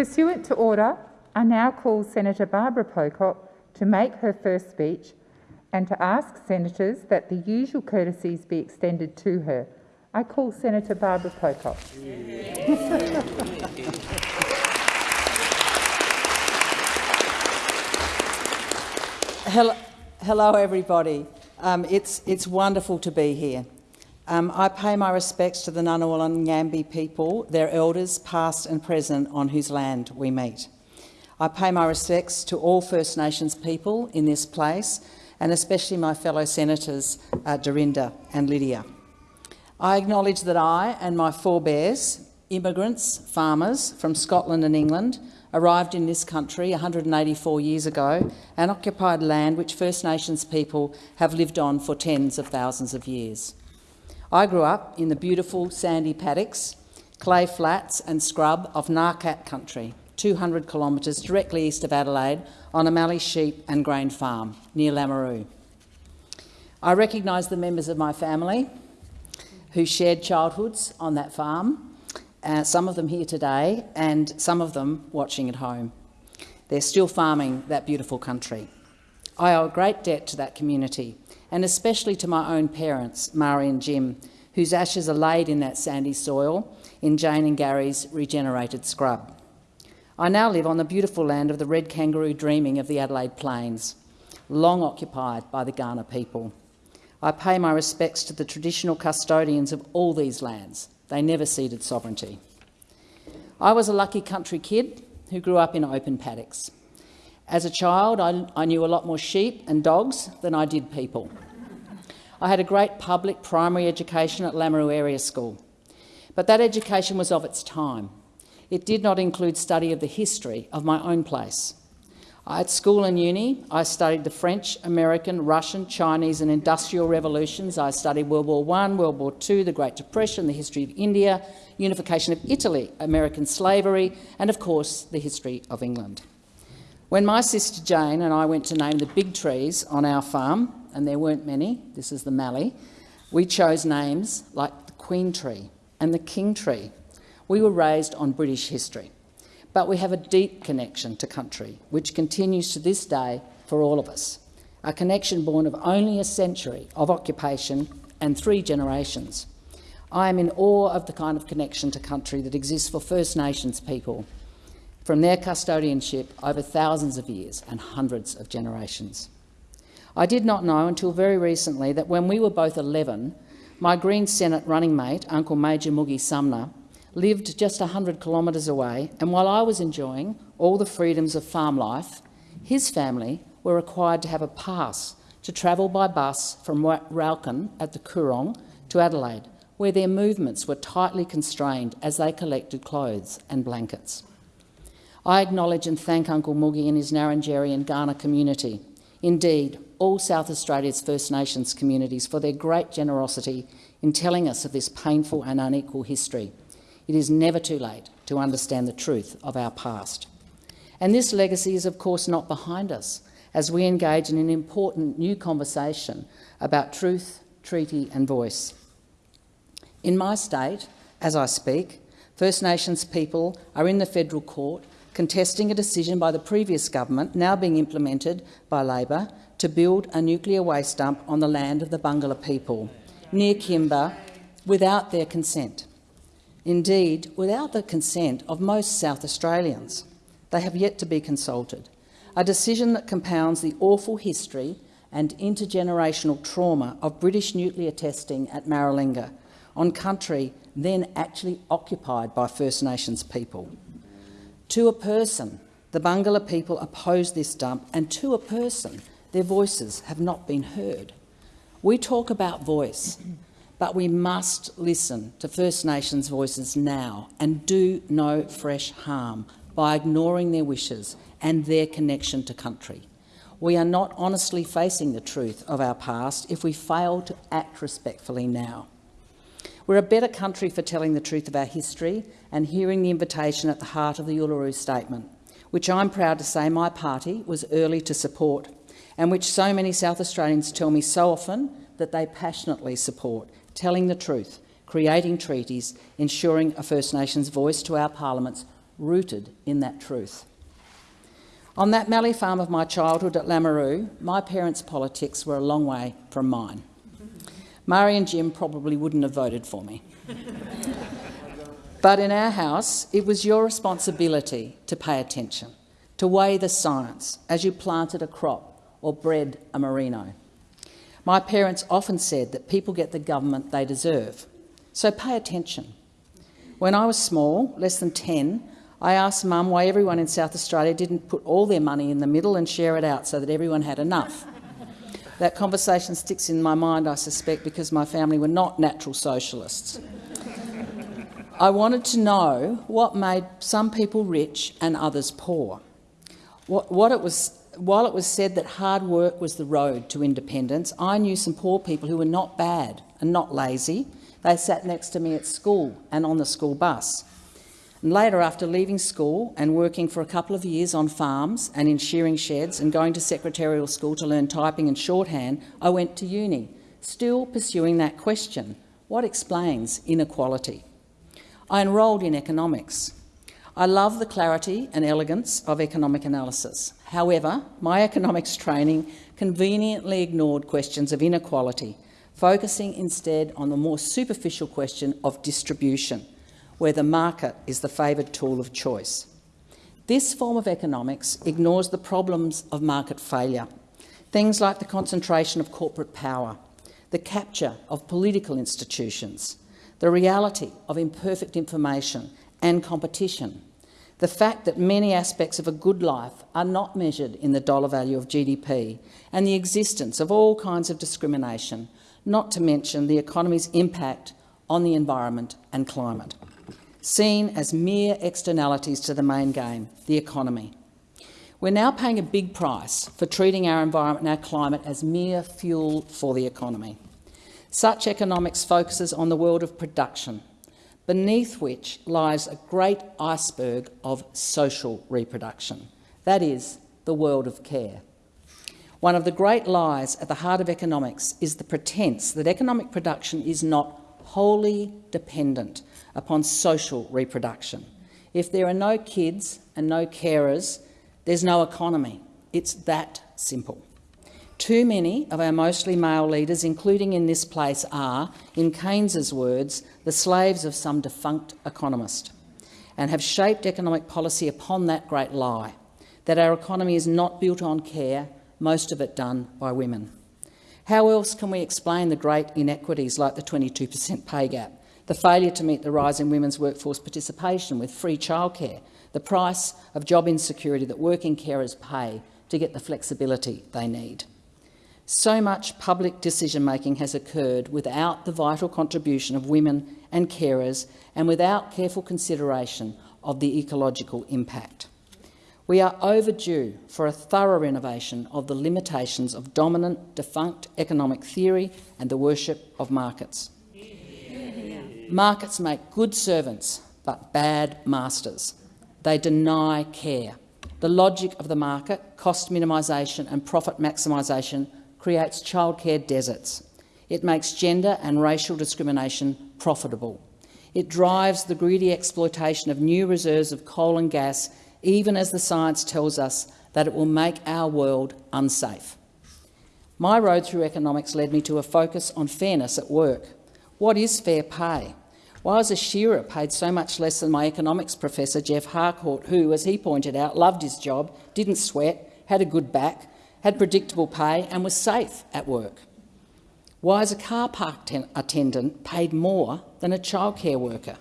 Pursuant to order, I now call Senator Barbara Pocock to make her first speech and to ask senators that the usual courtesies be extended to her. I call Senator Barbara Pocock. Hello, hello everybody. Um, it's, it's wonderful to be here. Um, I pay my respects to the Ngunnawal and Ngambri people, their elders, past and present, on whose land we meet. I pay my respects to all First Nations people in this place, and especially my fellow senators, uh, Dorinda and Lydia. I acknowledge that I and my forebears, immigrants, farmers from Scotland and England, arrived in this country 184 years ago and occupied land which First Nations people have lived on for tens of thousands of years. I grew up in the beautiful sandy paddocks, clay flats and scrub of Ngarkat country, 200 kilometres directly east of Adelaide on a Mallee sheep and grain farm near Lameroo. I recognise the members of my family who shared childhoods on that farm, uh, some of them here today and some of them watching at home. They're still farming that beautiful country. I owe a great debt to that community and especially to my own parents, Mari and Jim, whose ashes are laid in that sandy soil in Jane and Gary's regenerated scrub. I now live on the beautiful land of the red kangaroo dreaming of the Adelaide Plains, long occupied by the Kaurna people. I pay my respects to the traditional custodians of all these lands. They never ceded sovereignty. I was a lucky country kid who grew up in open paddocks. As a child, I, I knew a lot more sheep and dogs than I did people. I had a great public primary education at Lameroo Area School, but that education was of its time. It did not include study of the history of my own place. At school and uni, I studied the French, American, Russian, Chinese and industrial revolutions. I studied World War I, World War II, the Great Depression, the history of India, unification of Italy, American slavery and, of course, the history of England. When my sister Jane and I went to name the big trees on our farm, and there weren't many, this is the mallee, we chose names like the Queen Tree and the King Tree. We were raised on British history, but we have a deep connection to country, which continues to this day for all of us, a connection born of only a century of occupation and three generations. I am in awe of the kind of connection to country that exists for First Nations people from their custodianship over thousands of years and hundreds of generations. I did not know until very recently that when we were both 11, my Green Senate running mate, Uncle Major Moogie Sumner, lived just 100 kilometres away, and while I was enjoying all the freedoms of farm life, his family were required to have a pass to travel by bus from Raukkan at the Coorong to Adelaide, where their movements were tightly constrained as they collected clothes and blankets. I acknowledge and thank Uncle Moogie and his Ngarrindjeri and Kaurna community, indeed all South Australia's First Nations communities, for their great generosity in telling us of this painful and unequal history. It is never too late to understand the truth of our past. And this legacy is of course not behind us as we engage in an important new conversation about truth, treaty and voice. In my state, as I speak, First Nations people are in the federal court contesting a decision by the previous government, now being implemented by Labor, to build a nuclear waste dump on the land of the Barngarla people, near Kimba, without their consent. Indeed, without the consent of most South Australians. They have yet to be consulted. A decision that compounds the awful history and intergenerational trauma of British nuclear testing at Maralinga on country then actually occupied by First Nations people. To a person, the Barngarla people oppose this dump, and to a person, their voices have not been heard. We talk about voice, but we must listen to First Nations voices now and do no fresh harm by ignoring their wishes and their connection to country. We are not honestly facing the truth of our past if we fail to act respectfully now. We're a better country for telling the truth of our history and hearing the invitation at the heart of the Uluru Statement, which I'm proud to say my party was early to support and which so many South Australians tell me so often that they passionately support, telling the truth, creating treaties, ensuring a First Nations voice to our parliaments rooted in that truth. On that mallee farm of my childhood at Lameroo, my parents' politics were a long way from mine. Murray and Jim probably wouldn't have voted for me. but in our house, it was your responsibility to pay attention, to weigh the science as you planted a crop or bred a merino. My parents often said that people get the government they deserve, so pay attention. When I was small, less than 10, I asked Mum why everyone in South Australia didn't put all their money in the middle and share it out so that everyone had enough. That conversation sticks in my mind, I suspect, because my family were not natural socialists. I wanted to know what made some people rich and others poor. What, what it was, while it was said that hard work was the road to independence, I knew some poor people who were not bad and not lazy. They sat next to me at school and on the school bus. Later, after leaving school and working for a couple of years on farms and in shearing sheds and going to secretarial school to learn typing and shorthand, I went to uni, still pursuing that question, what explains inequality? I enrolled in economics. I love the clarity and elegance of economic analysis. However, my economics training conveniently ignored questions of inequality, focusing instead on the more superficial question of distribution, where the market is the favoured tool of choice. This form of economics ignores the problems of market failure, things like the concentration of corporate power, the capture of political institutions, the reality of imperfect information and competition, the fact that many aspects of a good life are not measured in the dollar value of GDP, and the existence of all kinds of discrimination, not to mention the economy's impact on the environment and climate seen as mere externalities to the main game, the economy. We're now paying a big price for treating our environment and our climate as mere fuel for the economy. Such economics focuses on the world of production, beneath which lies a great iceberg of social reproduction, that is, the world of care. One of the great lies at the heart of economics is the pretence that economic production is not wholly dependent upon social reproduction. If there are no kids and no carers, there's no economy. It's that simple. Too many of our mostly male leaders, including in this place, are, in Keynes's words, the slaves of some defunct economist and have shaped economic policy upon that great lie, that our economy is not built on care, most of it done by women. How else can we explain the great inequities like the 22 per cent pay gap, the failure to meet the rise in women's workforce participation with free childcare, the price of job insecurity that working carers pay to get the flexibility they need. So much public decision-making has occurred without the vital contribution of women and carers and without careful consideration of the ecological impact. We are overdue for a thorough renovation of the limitations of dominant, defunct economic theory and the worship of markets. Markets make good servants but bad masters. They deny care. The logic of the market, cost minimisation and profit maximisation, creates childcare deserts. It makes gender and racial discrimination profitable. It drives the greedy exploitation of new reserves of coal and gas, even as the science tells us that it will make our world unsafe. My road through economics led me to a focus on fairness at work. What is fair pay? Why was a shearer paid so much less than my economics professor, Geoff Harcourt, who, as he pointed out, loved his job, didn't sweat, had a good back, had predictable pay and was safe at work? Why is a car park attendant paid more than a childcare worker?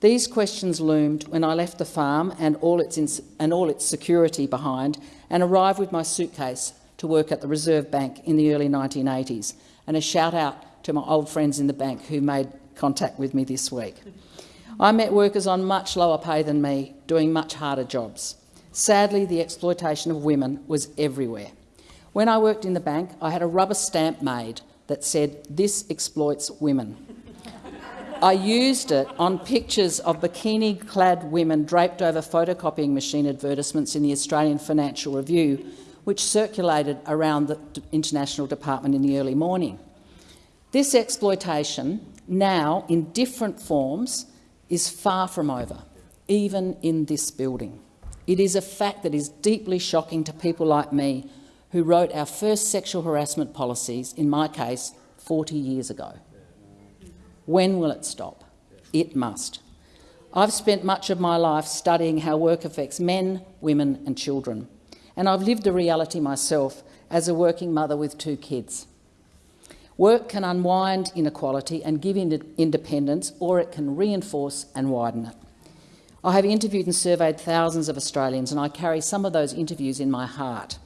These questions loomed when I left the farm and all, its and all its security behind and arrived with my suitcase to work at the Reserve Bank in the early 1980s. And a shout out to my old friends in the bank who made contact with me this week. I met workers on much lower pay than me, doing much harder jobs. Sadly, the exploitation of women was everywhere. When I worked in the bank, I had a rubber stamp made that said, this exploits women. I used it on pictures of bikini-clad women draped over photocopying machine advertisements in the Australian Financial Review, which circulated around the International Department in the early morning. This exploitation now in different forms is far from over. even in this building. It is a fact that is deeply shocking to people like me who wrote our first sexual harassment policies, in my case, 40 years ago. When will it stop? It must. I've spent much of my life studying how work affects men, women and children, and I've lived the reality myself as a working mother with two kids. Work can unwind inequality and give independence, or it can reinforce and widen it. I have interviewed and surveyed thousands of Australians, and I carry some of those interviews in my heart.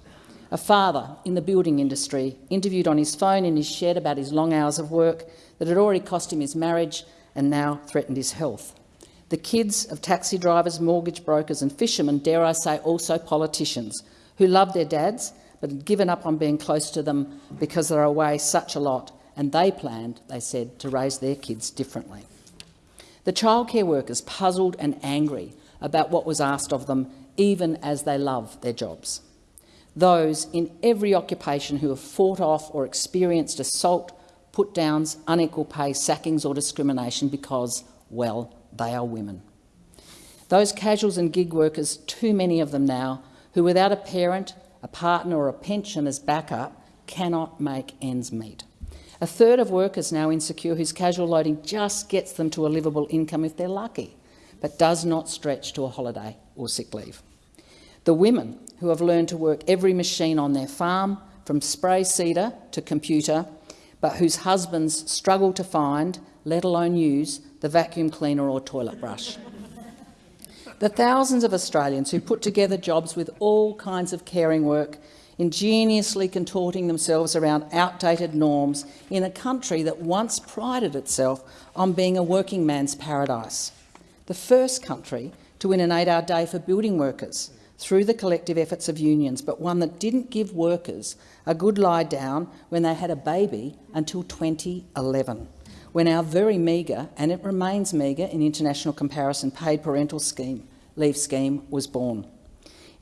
A father in the building industry interviewed on his phone in his shed about his long hours of work that had already cost him his marriage and now threatened his health. The kids of taxi drivers, mortgage brokers and fishermen, dare I say also politicians, who love their dads but had given up on being close to them because they're away such a lot, and they planned, they said, to raise their kids differently. The childcare workers puzzled and angry about what was asked of them, even as they love their jobs. Those in every occupation who have fought off or experienced assault, put-downs, unequal pay, sackings or discrimination because, well, they are women. Those casuals and gig workers, too many of them now, who without a parent, a partner or a pension as backup, cannot make ends meet. A third of workers now insecure whose casual loading just gets them to a livable income if they're lucky, but does not stretch to a holiday or sick leave. The women who have learned to work every machine on their farm, from spray seeder to computer, but whose husbands struggle to find, let alone use, the vacuum cleaner or toilet brush. The thousands of Australians who put together jobs with all kinds of caring work, ingeniously contorting themselves around outdated norms in a country that once prided itself on being a working man's paradise. The first country to win an eight-hour day for building workers through the collective efforts of unions, but one that didn't give workers a good lie down when they had a baby until 2011 when our very meagre, and it remains meagre in international comparison, paid parental scheme, leave scheme was born.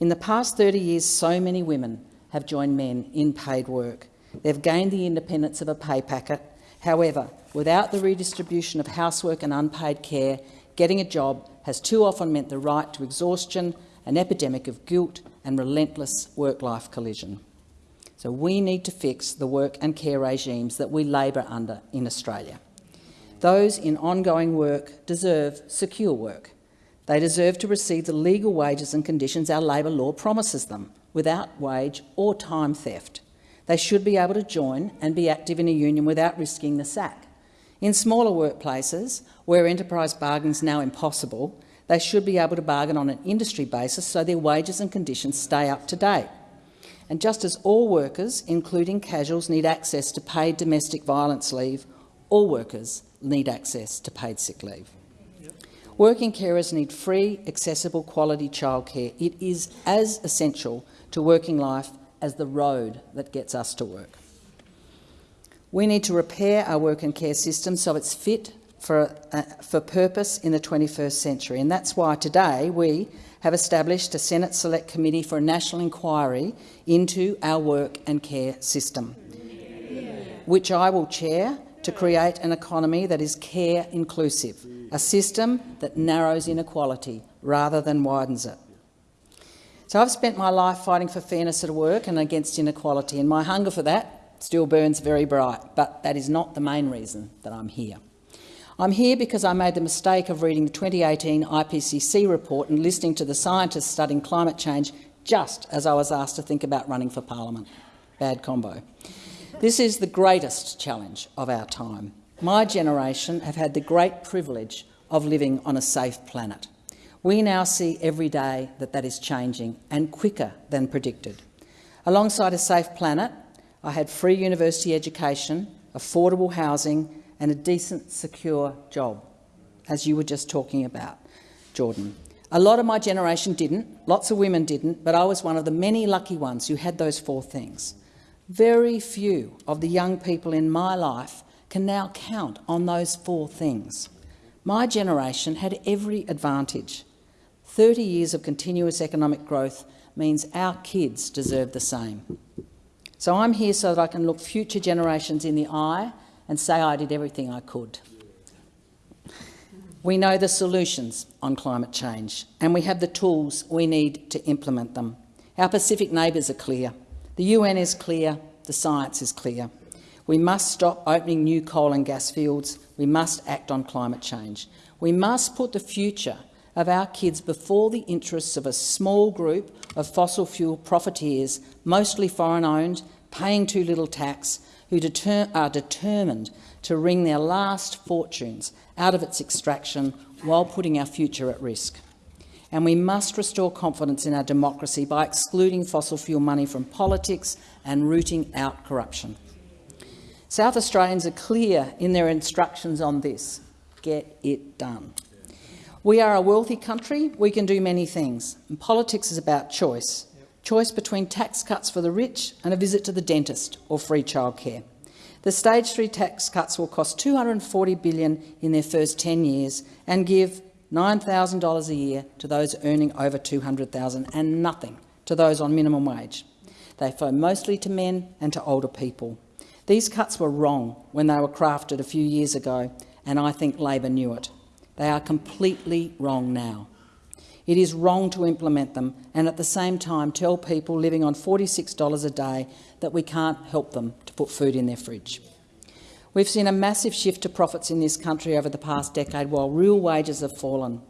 In the past 30 years, so many women have joined men in paid work. They've gained the independence of a pay packet. However, without the redistribution of housework and unpaid care, getting a job has too often meant the right to exhaustion, an epidemic of guilt and relentless work-life collision. So we need to fix the work and care regimes that we labour under in Australia. Those in ongoing work deserve secure work. They deserve to receive the legal wages and conditions our labour law promises them, without wage or time theft. They should be able to join and be active in a union without risking the sack. In smaller workplaces, where enterprise bargaining is now impossible, they should be able to bargain on an industry basis so their wages and conditions stay up to date. And just as all workers, including casuals, need access to paid domestic violence leave, all workers need access to paid sick leave. Working carers need free, accessible, quality childcare. It is as essential to working life as the road that gets us to work. We need to repair our work and care system so it's fit for, uh, for purpose in the 21st century, and that's why today we have established a Senate Select Committee for a national inquiry into our work and care system, which I will chair to create an economy that is care inclusive, a system that narrows inequality rather than widens it. So I've spent my life fighting for fairness at work and against inequality, and my hunger for that still burns very bright, but that is not the main reason that I'm here. I'm here because I made the mistake of reading the 2018 IPCC report and listening to the scientists studying climate change just as I was asked to think about running for parliament. Bad combo. This is the greatest challenge of our time. My generation have had the great privilege of living on a safe planet. We now see every day that that is changing, and quicker than predicted. Alongside a safe planet, I had free university education, affordable housing and a decent, secure job, as you were just talking about, Jordan. A lot of my generation didn't, lots of women didn't, but I was one of the many lucky ones who had those four things. Very few of the young people in my life can now count on those four things. My generation had every advantage. 30 years of continuous economic growth means our kids deserve the same. So I'm here so that I can look future generations in the eye and say I did everything I could. We know the solutions on climate change and we have the tools we need to implement them. Our Pacific neighbours are clear. The UN is clear. The science is clear. We must stop opening new coal and gas fields. We must act on climate change. We must put the future of our kids before the interests of a small group of fossil fuel profiteers, mostly foreign-owned, paying too little tax, who deter are determined to wring their last fortunes out of its extraction while putting our future at risk. And we must restore confidence in our democracy by excluding fossil fuel money from politics and rooting out corruption. South Australians are clear in their instructions on this. Get it done. We are a wealthy country. We can do many things. And politics is about choice. Choice between tax cuts for the rich and a visit to the dentist or free childcare. The stage three tax cuts will cost 240 billion in their first 10 years and give $9,000 a year to those earning over 200,000 and nothing to those on minimum wage. They flow mostly to men and to older people. These cuts were wrong when they were crafted a few years ago, and I think Labor knew it. They are completely wrong now. It is wrong to implement them and at the same time tell people living on $46 a day that we can't help them to put food in their fridge. We've seen a massive shift to profits in this country over the past decade while real wages have fallen.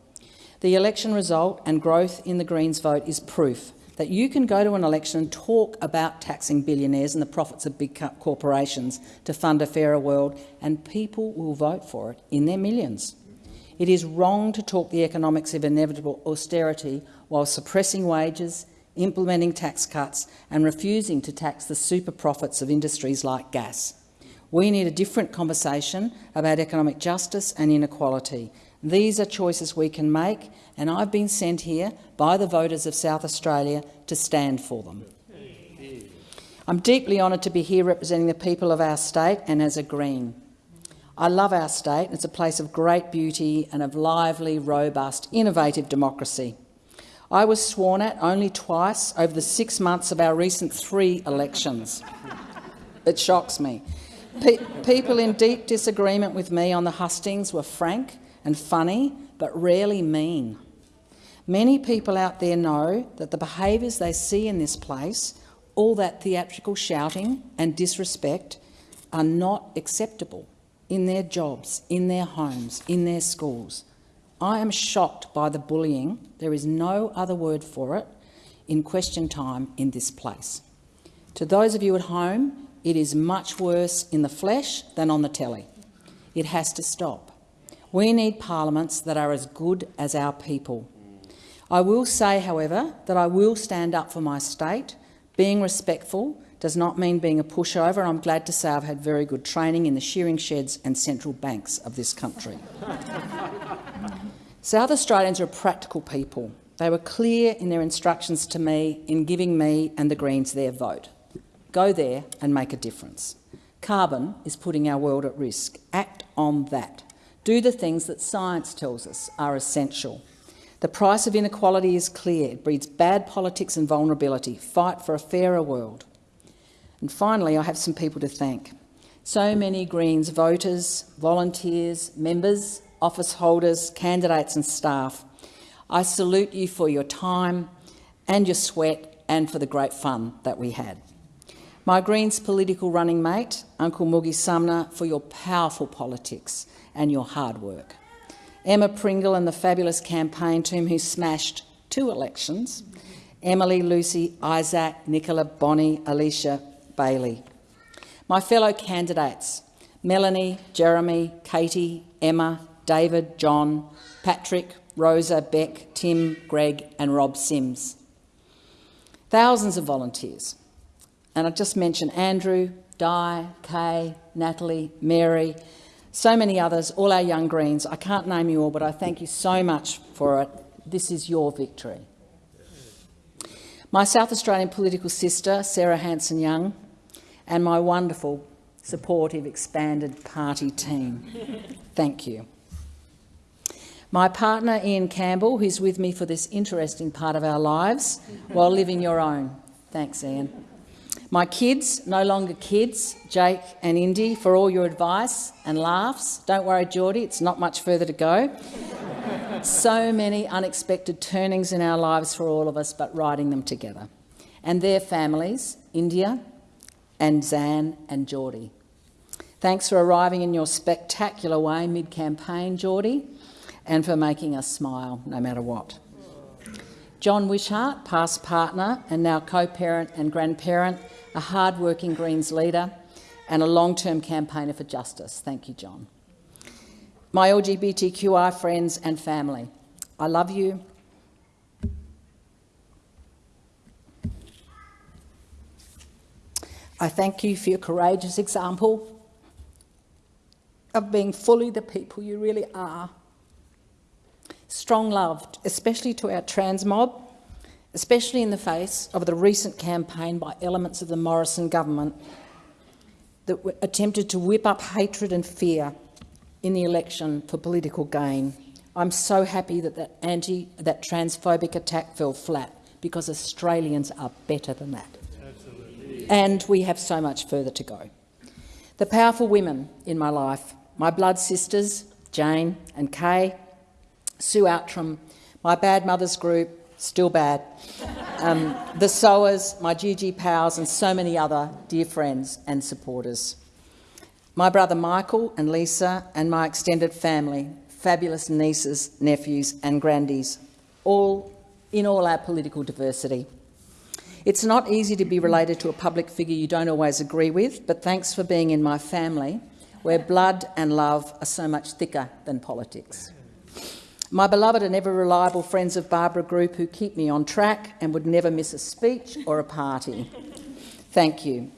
The election result and growth in the Greens vote is proof that you can go to an election and talk about taxing billionaires and the profits of big corporations to fund a fairer world, and people will vote for it in their millions. It is wrong to talk the economics of inevitable austerity while suppressing wages, implementing tax cuts and refusing to tax the super profits of industries like gas. We need a different conversation about economic justice and inequality. These are choices we can make, and I've been sent here by the voters of South Australia to stand for them. I'm deeply honoured to be here representing the people of our state and as a Green. I love our state. It's a place of great beauty and of lively, robust, innovative democracy. I was sworn at only twice over the six months of our recent three elections. It shocks me. Pe people in deep disagreement with me on the hustings were frank and funny, but rarely mean. Many people out there know that the behaviours they see in this place, all that theatrical shouting and disrespect, are not acceptable in their jobs, in their homes, in their schools. I am shocked by the bullying, there is no other word for it, in question time in this place. To those of you at home, it is much worse in the flesh than on the telly. It has to stop. We need parliaments that are as good as our people. I will say, however, that I will stand up for my state, being respectful does not mean being a pushover. I'm glad to say I've had very good training in the shearing sheds and central banks of this country. South Australians are practical people. They were clear in their instructions to me in giving me and the Greens their vote. Go there and make a difference. Carbon is putting our world at risk. Act on that. Do the things that science tells us are essential. The price of inequality is clear. It breeds bad politics and vulnerability. Fight for a fairer world. And finally, I have some people to thank. So many Greens voters, volunteers, members, office holders, candidates and staff. I salute you for your time and your sweat and for the great fun that we had. My Greens political running mate, Uncle Moogie Sumner, for your powerful politics and your hard work. Emma Pringle and the fabulous campaign team who smashed two elections. Emily, Lucy, Isaac, Nicola, Bonnie, Alicia, Bailey. My fellow candidates, Melanie, Jeremy, Katie, Emma, David, John, Patrick, Rosa, Beck, Tim, Greg and Rob Simms. Thousands of volunteers. And I just mentioned Andrew, Di, Kay, Natalie, Mary, so many others, all our young Greens. I can't name you all, but I thank you so much for it. This is your victory. My South Australian political sister, Sarah Hanson-Young, and my wonderful, supportive, expanded party team. Thank you. My partner, Ian Campbell, who's with me for this interesting part of our lives while living your own. Thanks, Ian. My kids, no longer kids, Jake and Indy, for all your advice and laughs. Don't worry, Geordie, it's not much further to go. so many unexpected turnings in our lives for all of us, but riding them together. And their families, India and Zan and Geordie. Thanks for arriving in your spectacular way mid-campaign, Geordie, and for making us smile no matter what. John Wishart, past partner and now co-parent and grandparent, a hard-working Greens leader and a long-term campaigner for justice. Thank you, John. My LGBTQI friends and family, I love you. I thank you for your courageous example of being fully the people you really are. Strong love, especially to our trans mob, especially in the face of the recent campaign by elements of the Morrison government that attempted to whip up hatred and fear in the election for political gain. I'm so happy that that anti, that transphobic attack fell flat because Australians are better than that. Absolutely. And we have so much further to go. The powerful women in my life my blood sisters, Jane and Kay, Sue Outram, my bad mothers group, still bad, um, the Sowers, my GG pals and so many other dear friends and supporters. My brother Michael and Lisa and my extended family, fabulous nieces, nephews and grandies, all in all our political diversity. It's not easy to be related to a public figure you don't always agree with, but thanks for being in my family where blood and love are so much thicker than politics. My beloved and ever reliable friends of Barbara Group who keep me on track and would never miss a speech or a party. Thank you.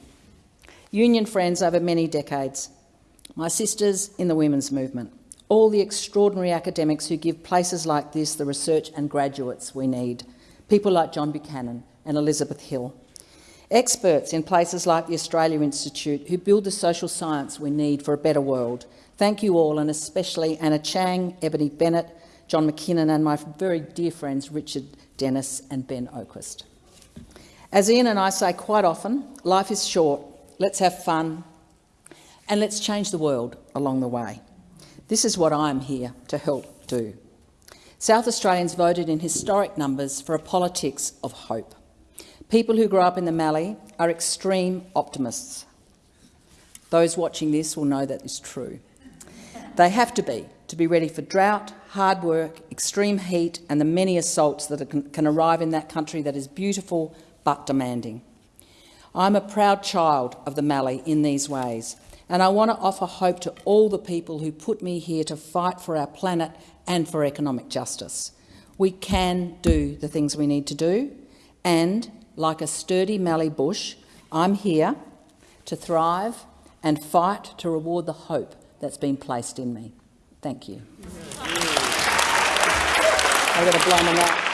Union friends over many decades. My sisters in the women's movement. All the extraordinary academics who give places like this the research and graduates we need. People like John Buchanan and Elizabeth Hill. Experts in places like the Australia Institute who build the social science we need for a better world. Thank you all, and especially Anna Chang, Ebony Bennett, John McKinnon and my very dear friends Richard Dennis and Ben Oquist. As Ian and I say quite often, life is short. Let's have fun and let's change the world along the way. This is what I'm here to help do. South Australians voted in historic numbers for a politics of hope. People who grew up in the Mallee are extreme optimists. Those watching this will know that is true. They have to be, to be ready for drought, hard work, extreme heat and the many assaults that can arrive in that country that is beautiful but demanding. I'm a proud child of the Mallee in these ways, and I want to offer hope to all the people who put me here to fight for our planet and for economic justice. We can do the things we need to do, and like a sturdy mallee bush, I'm here to thrive and fight to reward the hope that's been placed in me. Thank you. I'm going to blow them out.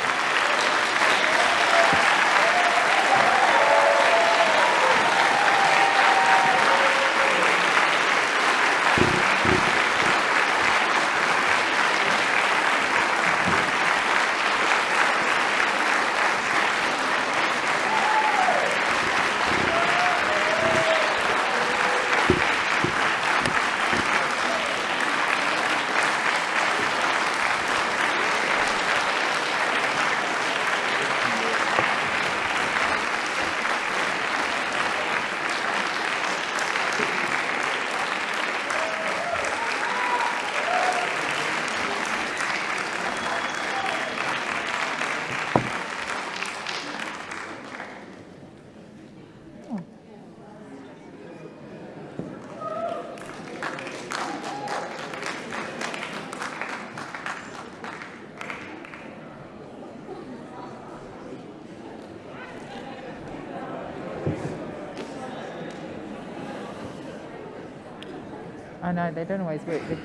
I know they don't always work. But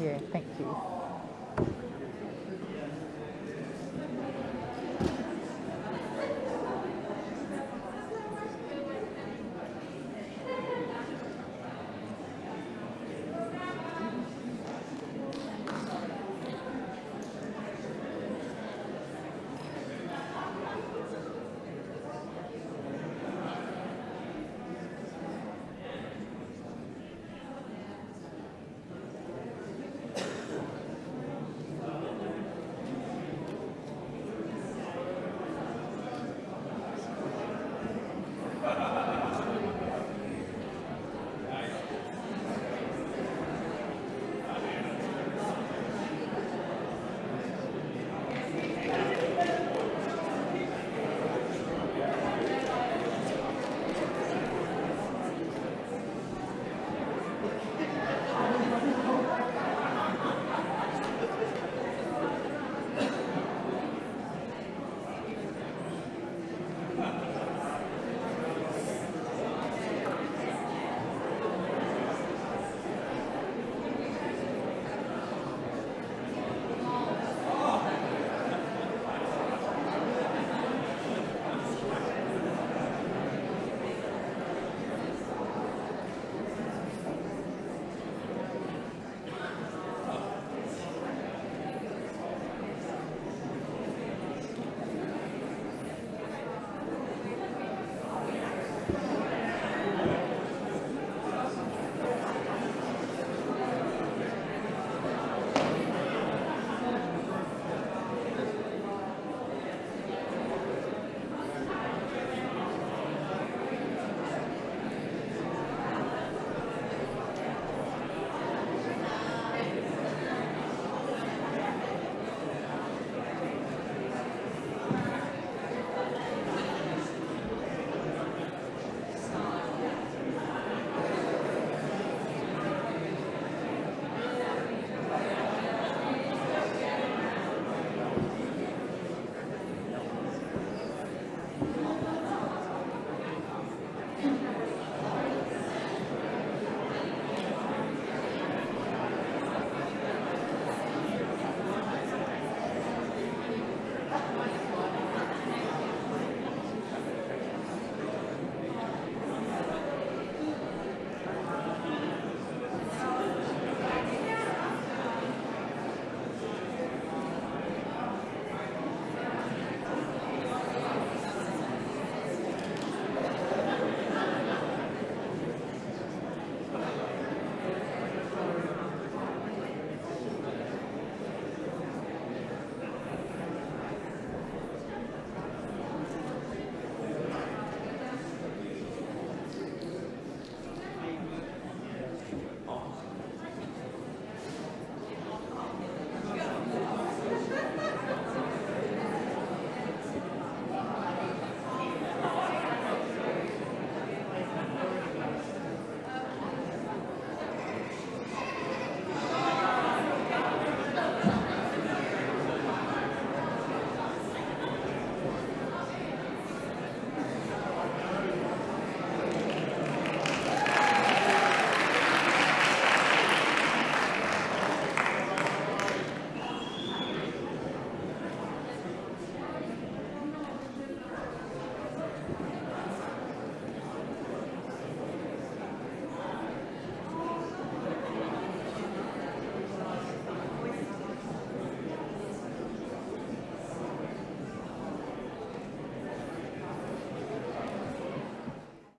yeah, thank you.